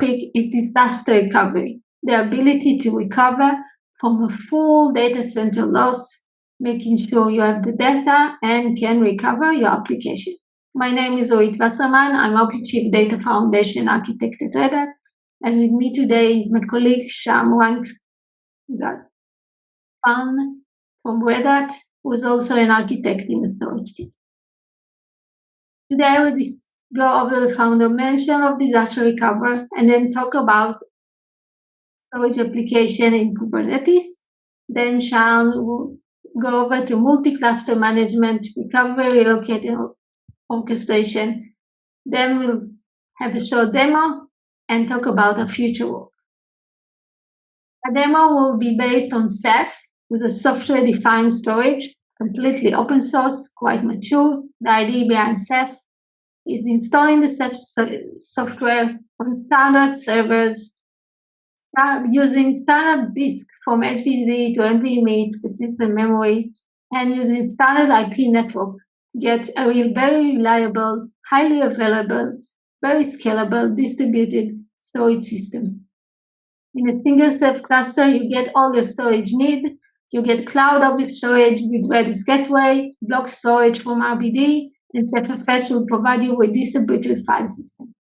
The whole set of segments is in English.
topic is disaster recovery, the ability to recover from a full data center loss, making sure you have the data and can recover your application. My name is Orit Wasserman. I'm OpenShift Data Foundation Architect at Red Hat. And with me today is my colleague Sham Fan from Red Hat, who is also an architect in the storage team. Today we'll go over the fundamental of disaster recovery and then talk about storage replication in Kubernetes. Then Sean will go over to multi-cluster management, recovery, relocating orchestration. Then we'll have a short demo and talk about our future work. A demo will be based on Ceph with a software-defined storage, completely open source, quite mature. The idea behind Ceph is installing the software on standard servers, using standard disk from HDD to NVMe to persistent memory, and using standard IP network, get a real, very reliable, highly available, very scalable, distributed storage system. In a single Ceph cluster, you get all your storage need. You get cloud object storage with RADOS Gateway, block storage from RBD, and CephFS will provide you with distributed file system.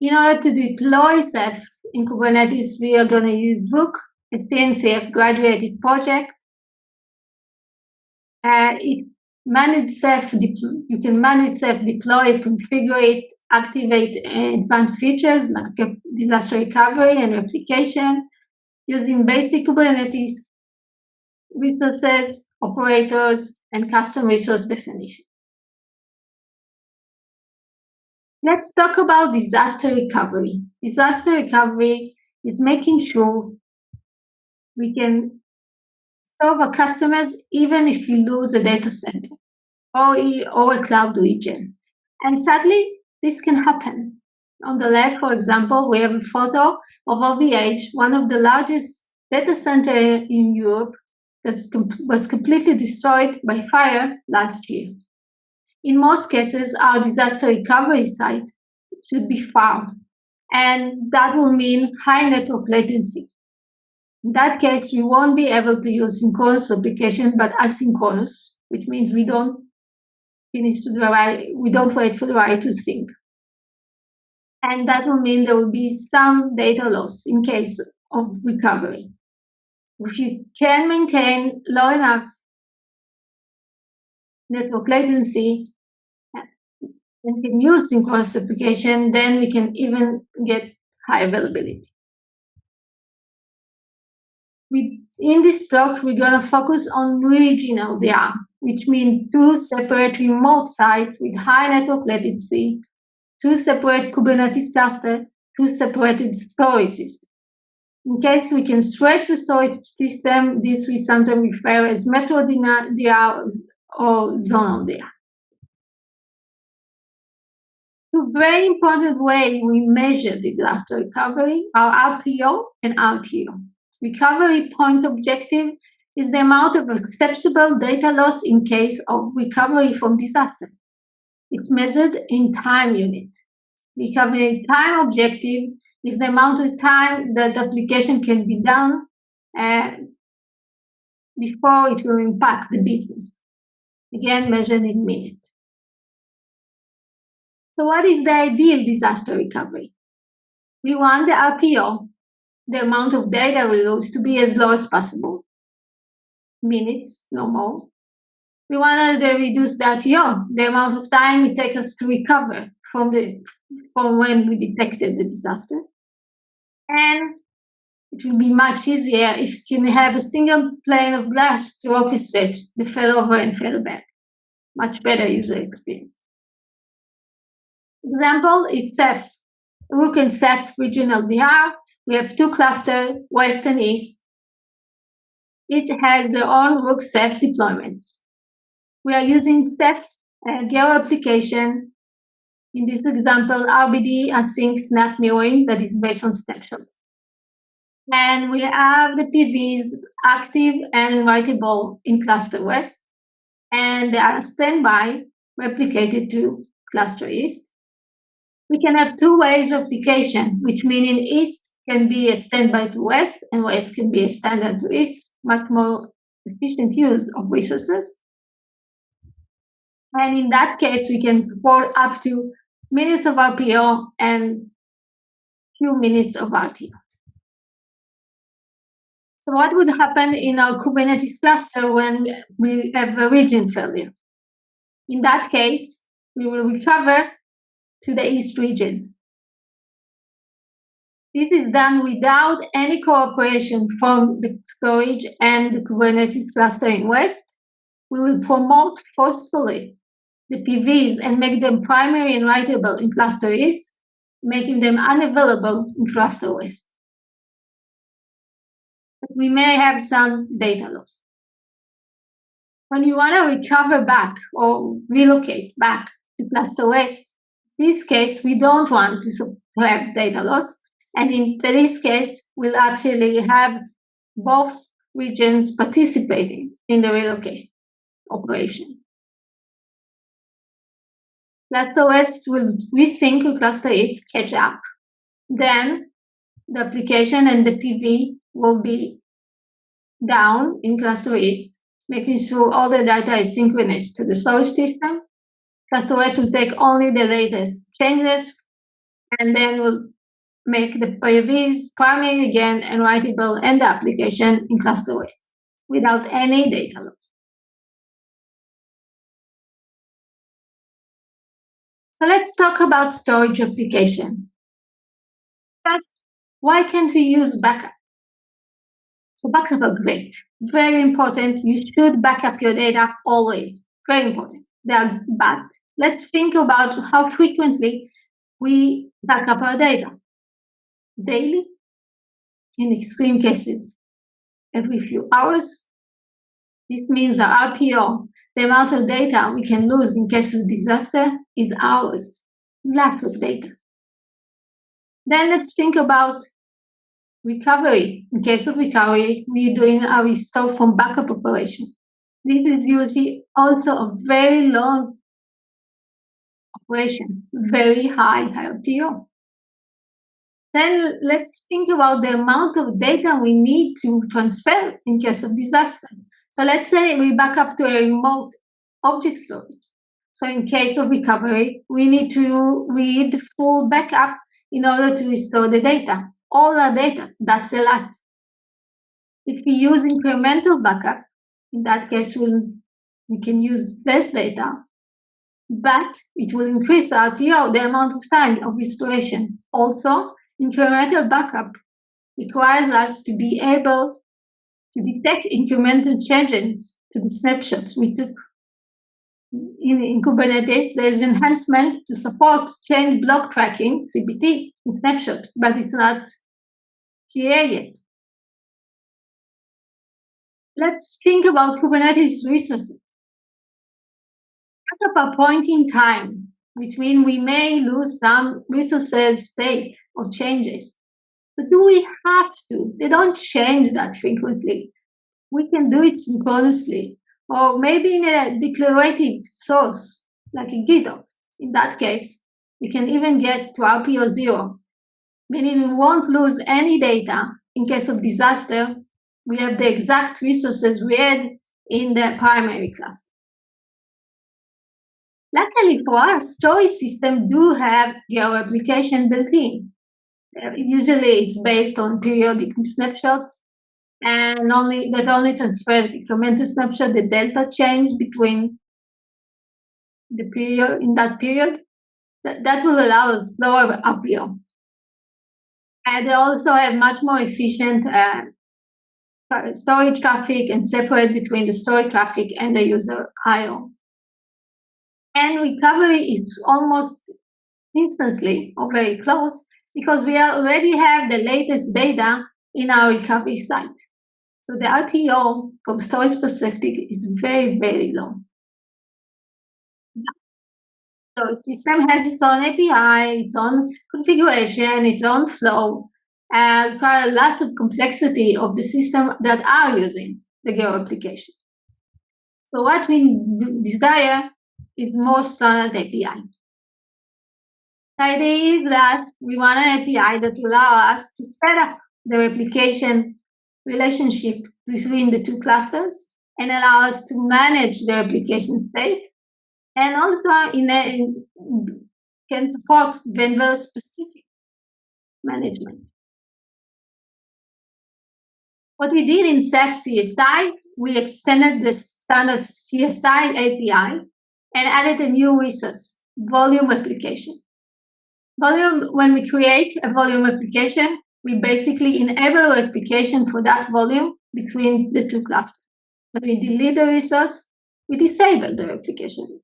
In order to deploy Ceph in Kubernetes, we are going to use Rook, a CNCF graduated project. Uh, it manage Ceph, you can manage Ceph, deploy it, configure it, activate advanced features like disaster recovery and replication using basic Kubernetes resources, operators, and custom resource definition. Let's talk about disaster recovery. Disaster recovery is making sure we can serve our customers even if we lose a data center or, or a cloud region. And sadly, this can happen. On the left, for example, we have a photo of OVH, one of the largest data center in Europe that was completely destroyed by fire last year. In most cases, our disaster recovery site should be far, and that will mean high network latency. In that case, we won't be able to use synchronous replication, but asynchronous, which means we don't finish to the right, we don't wait for the write to sync. And that will mean there will be some data loss in case of recovery if you can maintain low enough network latency and can use synchronous replication, then we can even get high availability. We, in this talk, we're going to focus on regional DR, which means two separate remote sites with high network latency, two separate Kubernetes clusters, two separated storage systems. In case we can stretch the storage system, this we sometimes refer as metro or zonal DR. Two very important way we measure disaster recovery are RPO and RTO. Recovery point objective is the amount of acceptable data loss in case of recovery from disaster. It's measured in time unit. Recovery time objective is the amount of time that application can be done uh, before it will impact the business. Again, measured in minutes. So what is the ideal disaster recovery? We want the RPO, the amount of data we lose, to be as low as possible. Minutes, no more. We want to reduce the RTO, the amount of time it takes us to recover from the from when we detected the disaster. And it will be much easier if you can have a single pane of glass to orchestrate the failover and failback. Much better user experience. Example is Ceph. Rook and Ceph regional DR. We have two clusters, west and east. Each has their own Rook Ceph deployments. We are using Ceph uh, Geo replication in this example, RBD async snap mirroring that is based on snapshots. And we have the PVs active and writable in cluster west, and they are standby replicated to cluster east. we can have two ways of application, which meaning east can be a standby to west and west can be a standard to east, much more efficient use of resources. And in that case, we can support up to minutes of RPO and few minutes of RTO. So what would happen in our Kubernetes cluster when we have a region failure? In that case, we will recover to the east region. This is done without any cooperation from the storage and the Kubernetes cluster in West. We will promote forcefully the PVs and make them primary and writable in cluster East, making them unavailable in cluster West. We may have some data loss. When you want to recover back or relocate back to cluster West, in this case, we don't want to have data loss and in this case, we'll actually have both regions participating in the relocation operation. Cluster West will resync with Cluster East, catch up. Then the application and the PV will be down in Cluster East, making sure all the data is synchronous to the source system. Cluster West will take only the latest changes and then will make the PVs primary again and writable and the application in cluster West without any data loss. So let's talk about storage replication. First, why can't we use backup? So backup are great, very important. You should backup your data always, very important. They are bad. Let's think about how frequently we backup our data daily, in extreme cases, every few hours. This means our RPO, the amount of data we can lose in case of disaster, is hours, lots of data. Then let's think about recovery. In case of recovery, we're doing a restore from backup operation. This is usually also a very long operation, very high RTO. Then let's think about the amount of data we need to transfer in case of disaster. So let's say we back up to a remote object storage. So in case of recovery, we need to read full backup in order to restore the data. All our data, that's a lot. If we use incremental backup, in that case, we'll, we can use less data, but it will increase RTO, the amount of time of restoration. Also, incremental backup requires us to be able to detect incremental changes to the snapshots we took. In, in Kubernetes, there's enhancement to support change block tracking, CBT, in snapshot, but it's not GA yet. Let's think about Kubernetes resources. At a point in time, which means we may lose some resources state or changes. But do we have to? They don't change that frequently. We can do it synchronously, or maybe in a declarative source, like a GitOps. In that case, we can even get to RPO zero, meaning we won't lose any data in case of disaster. We have the exact resources we had in the primary cluster. Luckily for us, storage systems do have your application built in. Usually it's based on periodic snapshots and only that only transfer incremental snapshot, the delta change between the period in that period. That, that will allow us lower RPO. And they also have much more efficient uh, storage traffic and separate between the storage traffic and the user IO and recovery is almost instantly or very close because we already have the latest data in our recovery site. So the RTO from storage perspective is very, very low. So system has its own API, its own configuration, its own flow, and require lots of complexity of the system that are using the Geo replication. So what we desire is more standard API. The idea is that we want an API that will allow us to set up the replication relationship between the two clusters and allow us to manage the replication state and also in, a, in can support vendor specific management. What we did in Ceph CSI, we extended the standard CSI API and added a new resource, volume replication. Volume, when we create a volume replication, we basically enable replication for that volume between the two clusters. When we delete the resource, we disable the replication.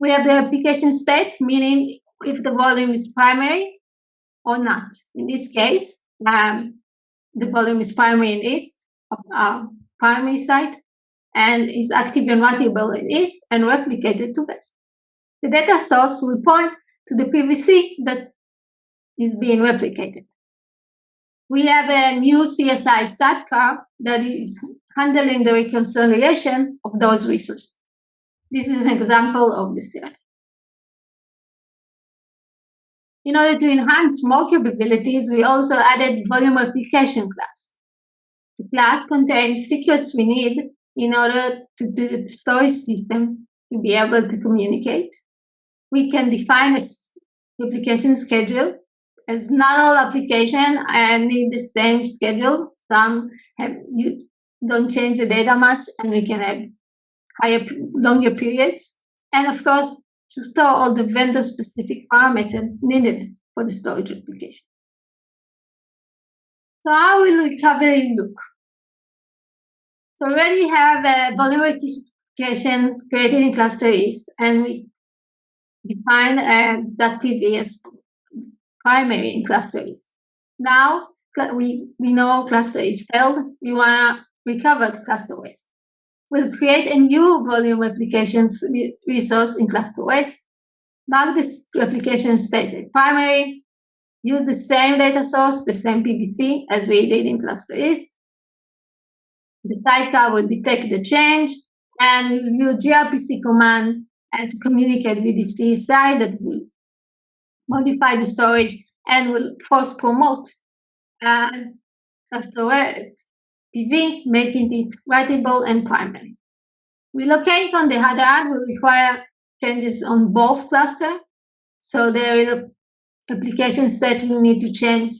We have the replication state, meaning if the volume is primary or not. In this case, um, the volume is primary in east, uh, primary site, and is active and variable in east and replicated to west. The data source will point to the PVC that is being replicated. We have a new CSI sidecar that is handling the reconciliation of those resources. This is an example of the CSI. In order to enhance more capabilities, we also added volume replication class. The class contains secrets we need in order to do the storage system to be able to communicate. We can define a replication schedule as not all application need the same schedule. Some have you don't change the data much and we can have higher longer periods. And of course, to store all the vendor specific parameters needed for the storage replication. So how will recovery look? So already have a volume replication created in cluster east and we define that PV as primary in cluster east. Now we, we know cluster is failed, we want to recover the cluster west will create a new volume replications resource in cluster west. Mark this replication state primary, use the same data source, the same PVC as we did in cluster east. The sidecar will detect the change and use gRPC command and to communicate with the CSI that will modify the storage and will force promote uh, cluster west PV, making it writable and primary. Relocate on the hand will require changes on both cluster. So there is a application set we need to change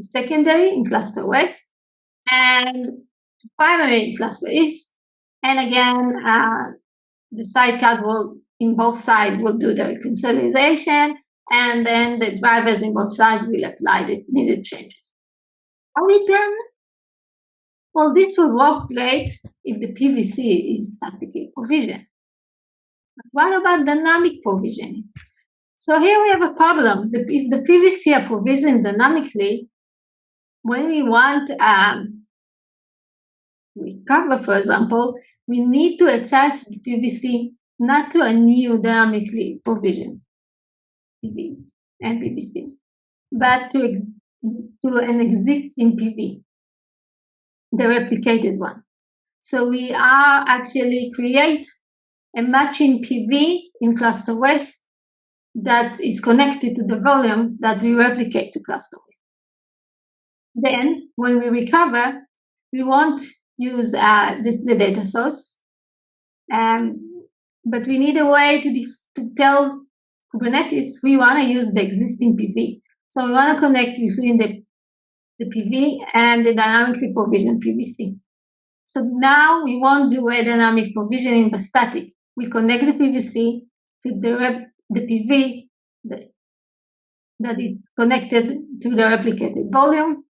secondary in cluster west and primary in cluster east. And again, uh, the sidecar will in both sides will do the consolidation and then the drivers in both sides will apply the needed changes. Are we done? Well, this will work great if the PVC is statically provisioned. What about dynamic provisioning? So here we have a problem. The, if the PVC are provisioned dynamically, when we want um, recover, for example, we need to attach PVC not to a new dynamically provisioned PV and PVC, but to, to an existing PV the replicated one. So we are actually create a matching PV in cluster west that is connected to the volume that we replicate to cluster west. Then when we recover, we won't use uh, this the data source, um, but we need a way to, to tell Kubernetes we want to use the existing PV. So we want to connect between the the PV and the dynamically provisioned PVC. So now we won't do a dynamic provisioning but static. We connect the PVC to the, the PV that, that is connected to the replicated volume.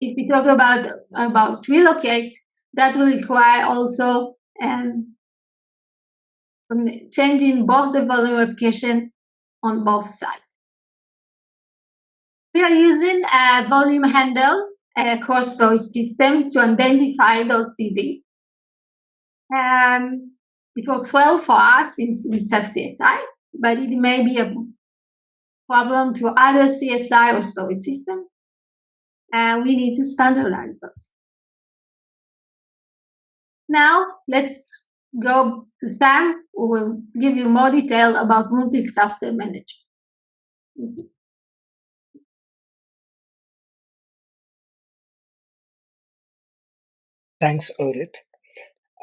If we talk about, about relocate, that will require also um, changing both the volume replication on both sides. We are using a volume handle a cross storage system to identify those PV. Um, it works well for us in, with Ceph CSI, but it may be a problem to other CSI or storage systems. And we need to standardize those. Now, let's go to Sam, who will give you more detail about multi-cluster management. Thanks, Orit.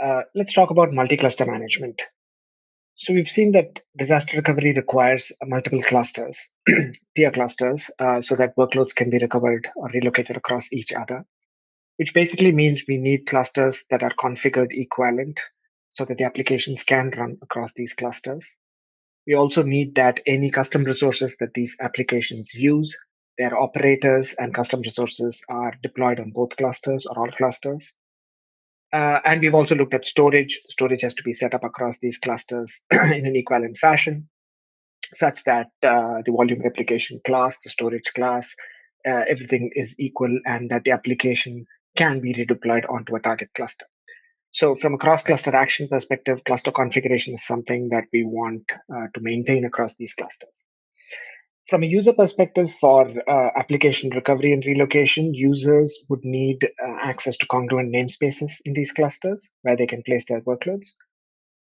Uh, let's talk about multi-cluster management. So we've seen that disaster recovery requires multiple clusters, peer clusters, uh, so that workloads can be recovered or relocated across each other, which basically means we need clusters that are configured equivalent so that the applications can run across these clusters. We also need that any custom resources that these applications use, their operators and custom resources are deployed on both clusters or all clusters. Uh, and we've also looked at storage. Storage has to be set up across these clusters in an equivalent fashion, such that uh, the volume replication class, the storage class, uh, everything is equal and that the application can be redeployed onto a target cluster. So from a cross-cluster action perspective, cluster configuration is something that we want uh, to maintain across these clusters. From a user perspective, for uh, application recovery and relocation, users would need uh, access to congruent namespaces in these clusters where they can place their workloads.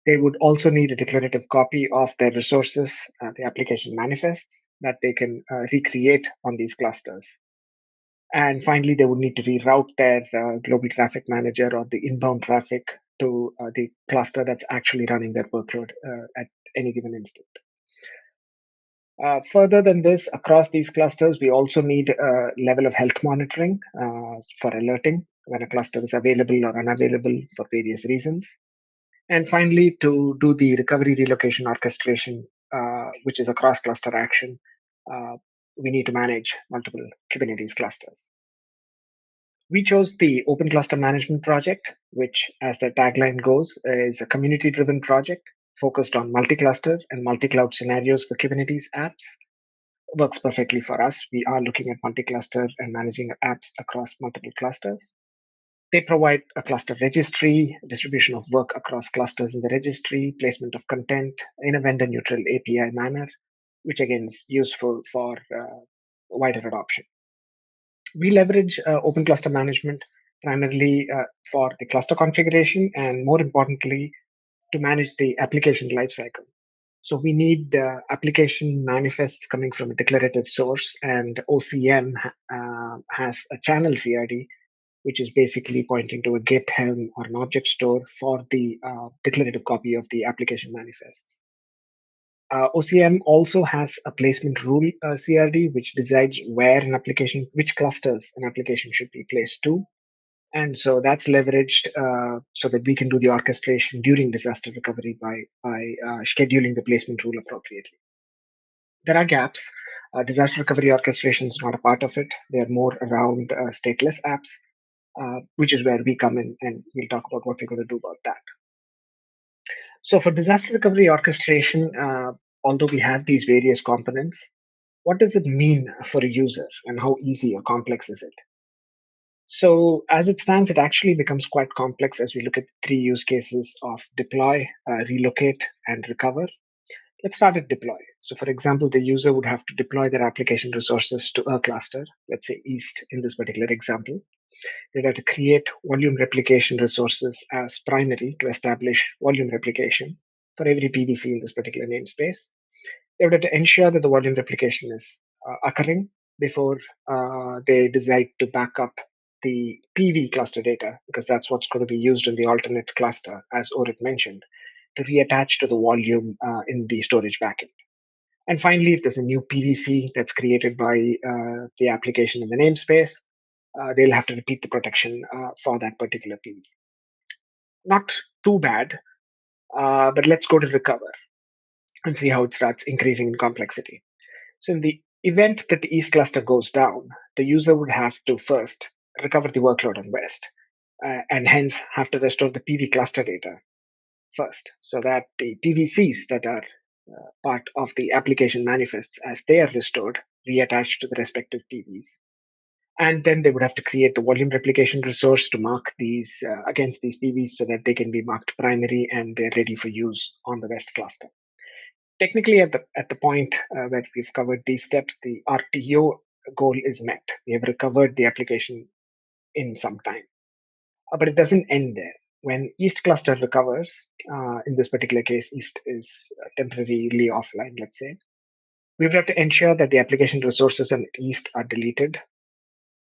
They would also need a declarative copy of their resources, uh, the application manifests, that they can uh, recreate on these clusters. And finally, they would need to reroute their uh, global traffic manager or the inbound traffic to uh, the cluster that's actually running their workload at any given instant. Uh, further than this, across these clusters, we also need a level of health monitoring uh, for alerting when a cluster is available or unavailable for various reasons. And finally, to do the recovery relocation orchestration, uh, which is a cross cluster action, uh, we need to manage multiple Kubernetes clusters. We chose the Open Cluster Management Project, which, as the tagline goes, is a community driven project focused on multi-cluster and multi-cloud scenarios for Kubernetes apps works perfectly for us. We are looking at multi-cluster and managing apps across multiple clusters. They provide a cluster registry, distribution of work across clusters in the registry, placement of content in a vendor neutral API manner, which again is useful for uh, wider adoption. We leverage uh, open cluster management primarily uh, for the cluster configuration and more importantly, to manage the application lifecycle. So we need the application manifests coming from a declarative source, and OCM uh, has a channel CRD, which is basically pointing to a Git Helm or an object store for the uh, declarative copy of the application manifests. Uh, OCM also has a placement rule uh, CRD, which decides where an application, which clusters an application should be placed to. And so that's leveraged uh, so that we can do the orchestration during disaster recovery by, by uh, scheduling the placement rule appropriately. There are gaps. Uh, disaster recovery orchestration is not a part of it. They are more around uh, stateless apps, uh, which is where we come in and we'll talk about what we're going to do about that. So for disaster recovery orchestration, uh, although we have these various components, what does it mean for a user and how easy or complex is it? So as it stands, it actually becomes quite complex as we look at three use cases of deploy, uh, relocate, and recover. Let's start at deploy. So for example, the user would have to deploy their application resources to a cluster, let's say East in this particular example. They'd have to create volume replication resources as primary to establish volume replication for every PVC in this particular namespace. They would have to ensure that the volume replication is uh, occurring before uh, they decide to back up the PV cluster data, because that's what's going to be used in the alternate cluster, as Orit mentioned, to reattach to the volume uh, in the storage backend. And finally, if there's a new PVC that's created by uh, the application in the namespace, uh, they'll have to repeat the protection uh, for that particular PVC. Not too bad, uh, but let's go to recover and see how it starts increasing in complexity. So in the event that the East cluster goes down, the user would have to first recover the workload on West, uh, and hence have to restore the PV cluster data first, so that the PVCs that are uh, part of the application manifests as they are restored reattach to the respective PVs. And then they would have to create the volume replication resource to mark these uh, against these PVs so that they can be marked primary and they're ready for use on the West cluster. Technically, at the at the point uh, where we've covered these steps, the RTO goal is met. We have recovered the application in some time. Uh, but it doesn't end there. when East cluster recovers, uh, in this particular case, East is temporarily offline, let's say, we would have to ensure that the application resources on East are deleted.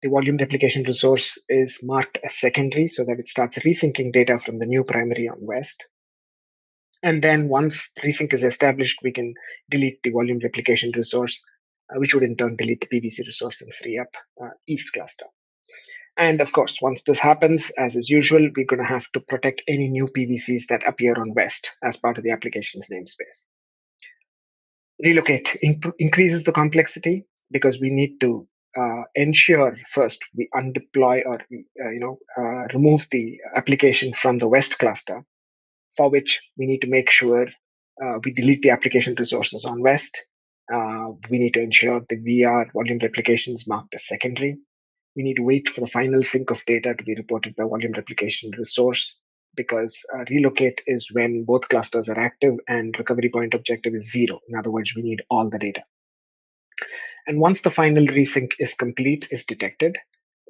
The volume replication resource is marked as secondary so that it starts resyncing data from the new primary on West. And then once resync is established, we can delete the volume replication resource, uh, which would in turn delete the PVC resource and free up uh, East cluster. And of course, once this happens, as is usual, we're going to have to protect any new PVCs that appear on West as part of the application's namespace. Relocate increases the complexity because we need to uh, ensure first we undeploy or uh, you know uh, remove the application from the West cluster, for which we need to make sure uh, we delete the application resources on West. Uh, we need to ensure the VR volume replication is marked as secondary we need to wait for the final sync of data to be reported by volume replication resource because uh, relocate is when both clusters are active and recovery point objective is zero. In other words, we need all the data. And once the final resync is complete, is detected,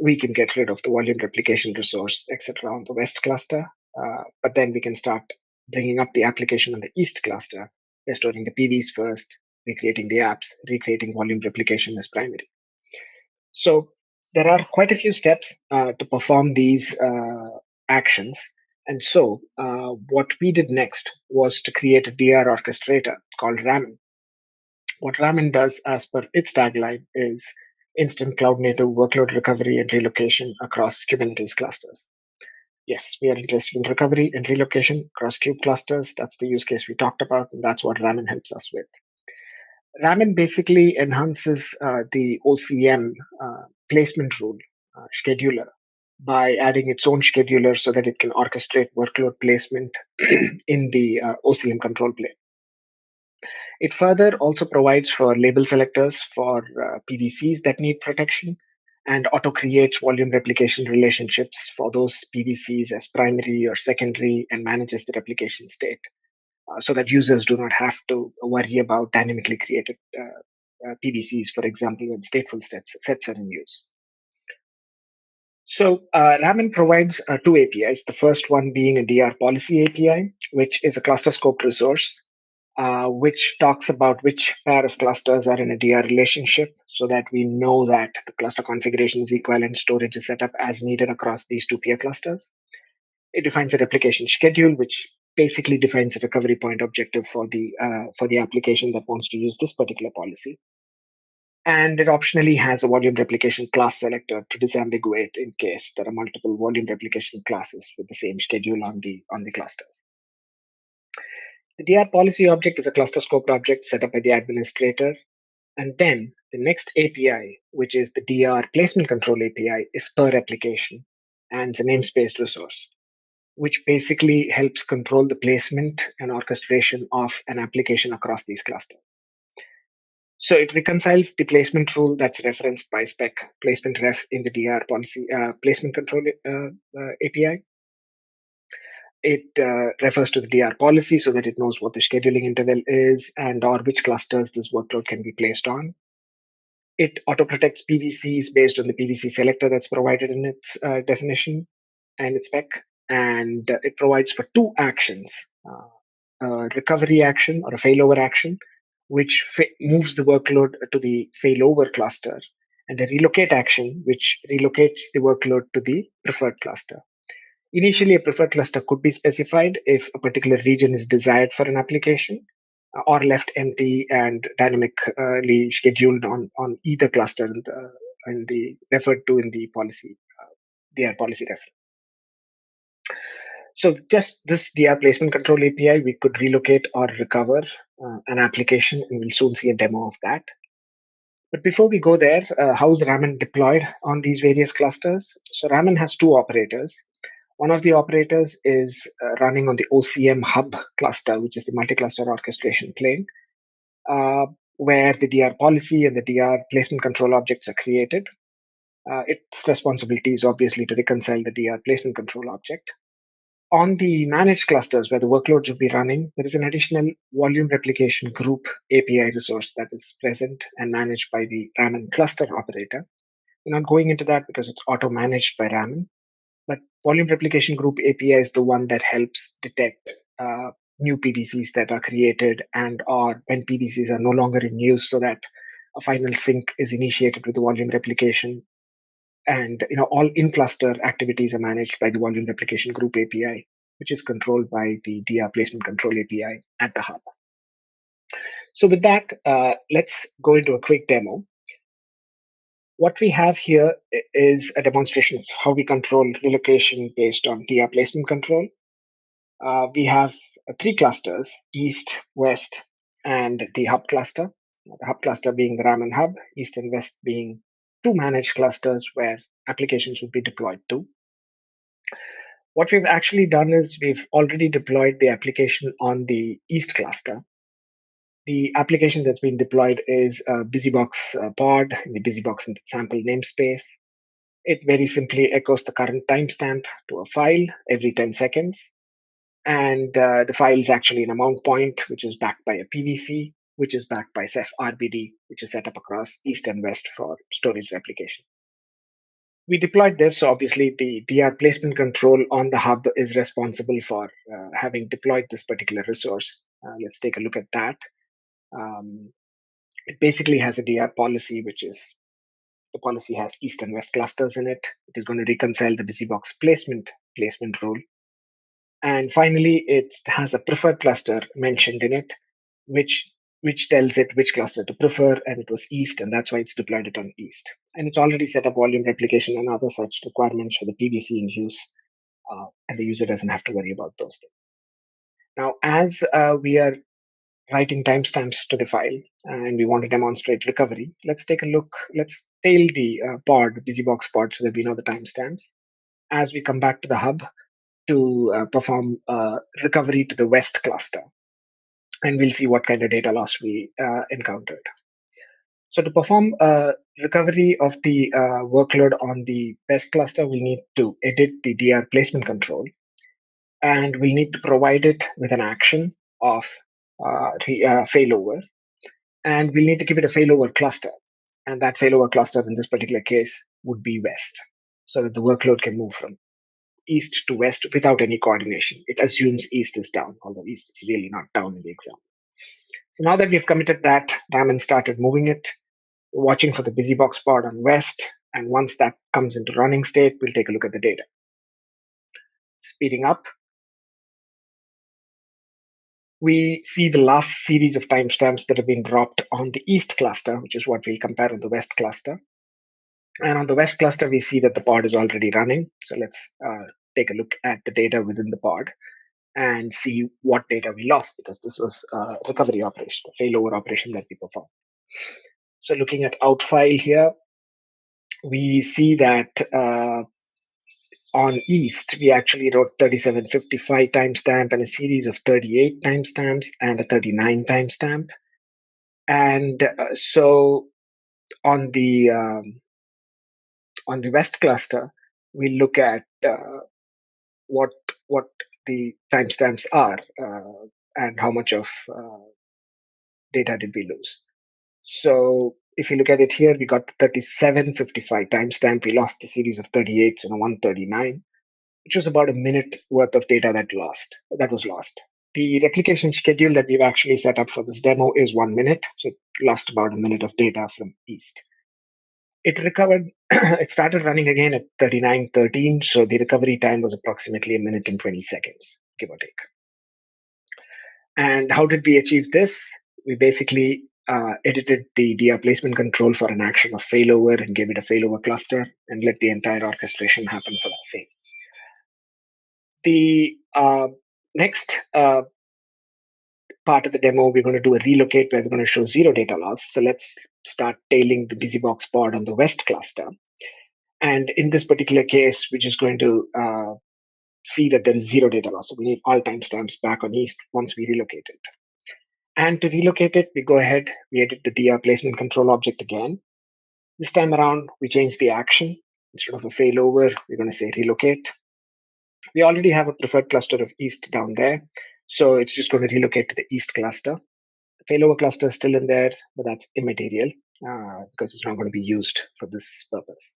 we can get rid of the volume replication resource, etc. on the west cluster. Uh, but then we can start bringing up the application on the east cluster, restoring the PVs first, recreating the apps, recreating volume replication as primary. So there are quite a few steps uh, to perform these uh, actions. And so uh, what we did next was to create a DR orchestrator called Ramen. What Ramen does as per its tagline is instant cloud native workload recovery and relocation across Kubernetes clusters. Yes, we are interested in recovery and relocation across kube clusters. That's the use case we talked about, and that's what Ramen helps us with. Ramen basically enhances uh, the OCM uh, placement rule uh, scheduler by adding its own scheduler so that it can orchestrate workload placement in the uh, OCM control plane. It further also provides for label selectors for uh, PVCs that need protection and auto creates volume replication relationships for those PVCs as primary or secondary and manages the replication state so that users do not have to worry about dynamically created uh, uh, PVCs, for example, when stateful sets, sets are in use. So uh, provides uh, two APIs. The first one being a DR policy API, which is a cluster scope resource, uh, which talks about which pair of clusters are in a DR relationship so that we know that the cluster configuration is equivalent, storage is set up as needed across these two peer clusters. It defines a replication schedule, which basically defines a recovery point objective for the uh, for the application that wants to use this particular policy and it optionally has a volume replication class selector to disambiguate in case there are multiple volume replication classes with the same schedule on the on the clusters. The DR policy object is a cluster scope object set up by the administrator. And then the next API, which is the DR placement control API, is per application and it's a namespace resource, which basically helps control the placement and orchestration of an application across these clusters. So it reconciles the placement rule that's referenced by spec placement ref in the DR policy uh, placement control uh, uh, API. It uh, refers to the DR policy so that it knows what the scheduling interval is and or which clusters this workload can be placed on. It auto protects PVCs based on the PVC selector that's provided in its uh, definition and its spec. And uh, it provides for two actions, a recovery action or a failover action which moves the workload to the failover cluster, and a relocate action, which relocates the workload to the preferred cluster. Initially, a preferred cluster could be specified if a particular region is desired for an application uh, or left empty and dynamically scheduled on, on either cluster in the, in the referred to in the policy, uh, DR policy reference. So just this DR placement control API, we could relocate or recover uh, an application, and we'll soon see a demo of that. But before we go there, uh, how is Ramen deployed on these various clusters? So Ramen has two operators. One of the operators is uh, running on the OCM hub cluster, which is the multi-cluster orchestration plane, uh, where the DR policy and the DR placement control objects are created. Uh, its responsibility is obviously to reconcile the DR placement control object on the managed clusters where the workloads will be running, there is an additional volume replication group API resource that is present and managed by the Ramen cluster operator. We're not going into that because it's auto managed by Ramen. But volume replication group API is the one that helps detect uh, new PVCs that are created and or when PVCs are no longer in use so that a final sync is initiated with the volume replication and you know all in cluster activities are managed by the volume replication group api which is controlled by the dr placement control api at the hub. So with that uh, let's go into a quick demo. What we have here is a demonstration of how we control relocation based on dr placement control. Uh, we have three clusters east west and the hub cluster. The hub cluster being the Ramen hub east and west being two manage clusters where applications would be deployed to. What we've actually done is we've already deployed the application on the East cluster. The application that's been deployed is a BusyBox uh, pod in the BusyBox sample namespace. It very simply echoes the current timestamp to a file every 10 seconds. And uh, the file is actually in a mount point, which is backed by a PVC which is backed by Ceph RBD, which is set up across East and West for storage replication. We deployed this, so obviously the DR placement control on the hub is responsible for uh, having deployed this particular resource. Uh, let's take a look at that. Um, it basically has a DR policy, which is the policy has East and West clusters in it. It is going to reconcile the BusyBox placement placement rule. And finally, it has a preferred cluster mentioned in it, which which tells it which cluster to prefer, and it was East, and that's why it's deployed it on East. And it's already set up volume replication and other such requirements for the PVC in use, uh, and the user doesn't have to worry about those things. Now, as uh, we are writing timestamps to the file and we want to demonstrate recovery, let's take a look. Let's tail the uh, pod, BusyBox pod, so that we know the timestamps. As we come back to the hub to uh, perform uh, recovery to the West cluster, and we'll see what kind of data loss we uh, encountered. So to perform a recovery of the uh, workload on the West cluster, we need to edit the DR placement control, and we'll need to provide it with an action of uh, uh, failover, and we'll need to give it a failover cluster, and that failover cluster in this particular case would be West, so that the workload can move from east to west without any coordination. It assumes east is down, although east is really not down in the example. So now that we've committed that, Diamond started moving it, watching for the BusyBox pod on west. And once that comes into running state, we'll take a look at the data. Speeding up. We see the last series of timestamps that have been dropped on the east cluster, which is what we'll compare on the west cluster. And on the West cluster, we see that the pod is already running. So let's uh, take a look at the data within the pod and see what data we lost because this was a recovery operation, a failover operation that we performed. So looking at out file here, we see that uh, on East, we actually wrote 3755 timestamp and a series of 38 timestamps and a 39 timestamp. And uh, so on the um, on the West cluster, we look at uh, what what the timestamps are uh, and how much of uh, data did we lose. So if you look at it here, we got the 3755 timestamp. We lost the series of 38s and a 139, which was about a minute worth of data that lost that was lost. The replication schedule that we've actually set up for this demo is one minute, so it lost about a minute of data from east it recovered it started running again at 39.13 so the recovery time was approximately a minute and 20 seconds give or take and how did we achieve this we basically uh, edited the DR placement control for an action of failover and gave it a failover cluster and let the entire orchestration happen for that same. The uh, next uh, part of the demo, we're going to do a relocate where we're going to show zero data loss. So let's start tailing the BusyBox pod on the West cluster. And in this particular case, we're just going to uh, see that there is zero data loss. So we need all timestamps back on East once we relocate it. And to relocate it, we go ahead, we edit the DR placement control object again. This time around, we change the action. Instead of a failover, we're going to say relocate. We already have a preferred cluster of East down there. So it's just going to relocate to the East cluster. Failover cluster is still in there, but that's immaterial uh, because it's not going to be used for this purpose.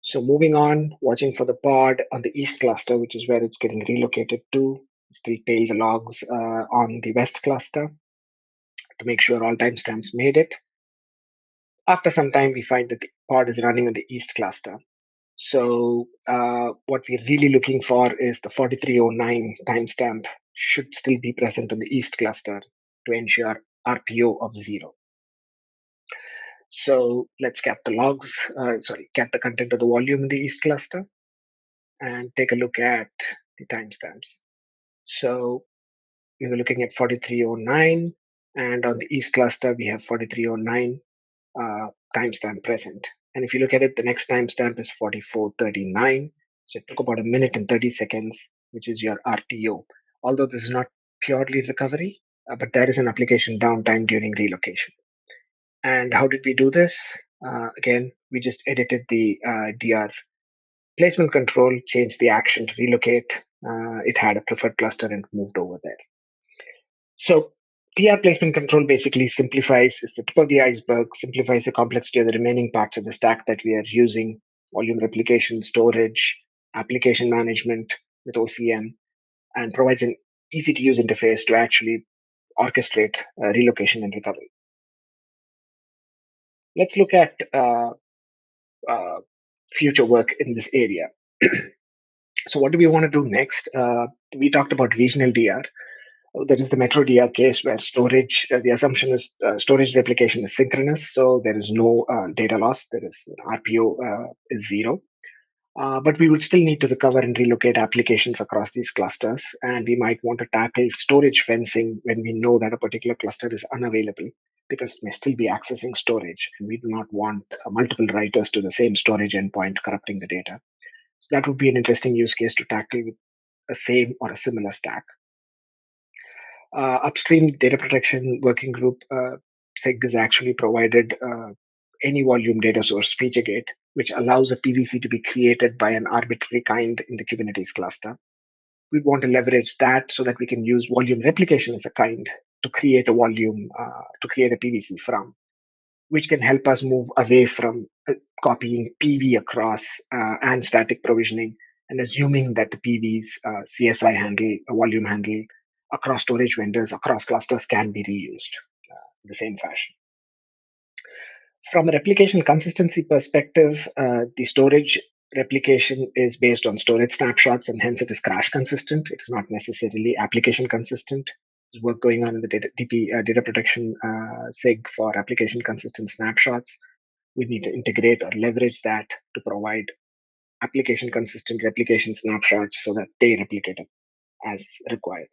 So moving on, watching for the pod on the east cluster, which is where it's getting relocated to. Still tail the logs uh, on the west cluster to make sure all timestamps made it. After some time, we find that the pod is running on the east cluster. So uh, what we're really looking for is the 4309 timestamp should still be present on the east cluster to ensure RPO of zero. So let's get the logs, uh, sorry, get the content of the volume in the east cluster and take a look at the timestamps. So we were looking at 4309 and on the east cluster, we have 4309 uh, timestamp present. And if you look at it, the next timestamp is 4439. So it took about a minute and 30 seconds, which is your RTO. Although this is not purely recovery, uh, but there is an application downtime during relocation. And how did we do this? Uh, again, we just edited the uh, DR placement control, changed the action to relocate. Uh, it had a preferred cluster and moved over there. So DR placement control basically simplifies, is the tip of the iceberg, simplifies the complexity of the remaining parts of the stack that we are using, volume replication, storage, application management with OCM, and provides an easy to use interface to actually orchestrate uh, relocation and recovery. Let's look at uh, uh, future work in this area. so what do we want to do next? We talked about regional DR. Oh, there is the Metro DR case where storage, uh, the assumption is uh, storage replication is synchronous, so there is no uh, data loss. There is RPO is zero. Uh, but we would still need to recover and relocate applications across these clusters. And we might want to tackle storage fencing when we know that a particular cluster is unavailable because it may still be accessing storage. And we do not want uh, multiple writers to the same storage endpoint corrupting the data. So that would be an interesting use case to tackle with a same or a similar stack uh, upstream data protection working group, uh, SIG has actually provided uh, any volume data source FeatureGate, which allows a PVC to be created by an arbitrary kind in the Kubernetes cluster. We want to leverage that so that we can use volume replication as a kind to create a volume, uh, to create a PVC from, which can help us move away from uh, copying PV across uh, and static provisioning and assuming that the PV's uh, CSI handle, volume handle across storage vendors, across clusters can be reused uh, in the same fashion. From a replication consistency perspective, uh, the storage replication is based on storage snapshots and hence it is crash consistent. It's not necessarily application consistent. There's work going on in the data, DP, uh, data protection uh, SIG for application consistent snapshots. We need to integrate or leverage that to provide application consistent replication snapshots so that they replicate it as required.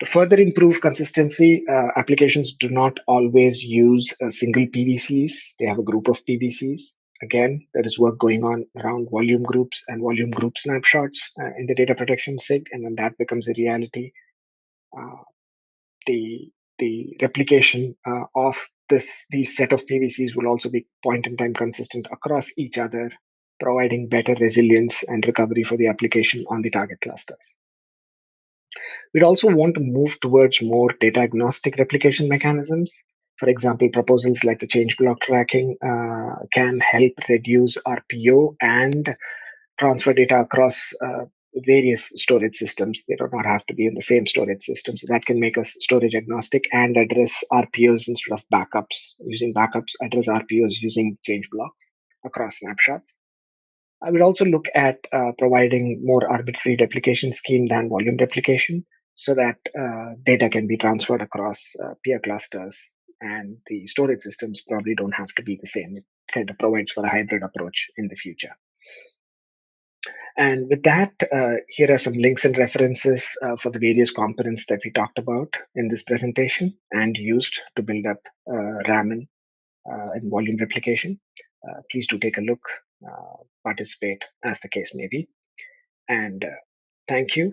To further improve consistency, uh, applications do not always use a single PVCs. They have a group of PVCs. Again, there is work going on around volume groups and volume group snapshots uh, in the data protection SIG. And when that becomes a reality, uh, the the replication uh, of this these set of PVCs will also be point in time consistent across each other, providing better resilience and recovery for the application on the target clusters. We'd also want to move towards more data agnostic replication mechanisms. For example, proposals like the change block tracking uh, can help reduce RPO and transfer data across uh, various storage systems. They do not have to be in the same storage system. So that can make us storage agnostic and address RPOs instead of backups. Using backups, address RPOs using change blocks across snapshots. I would also look at uh, providing more arbitrary replication scheme than volume replication so that uh, data can be transferred across uh, peer clusters and the storage systems probably don't have to be the same. It kind of provides for a hybrid approach in the future. And with that, uh, here are some links and references uh, for the various components that we talked about in this presentation and used to build up uh, Ramen uh, and volume replication. Uh, please do take a look, uh, participate as the case may be. And thank you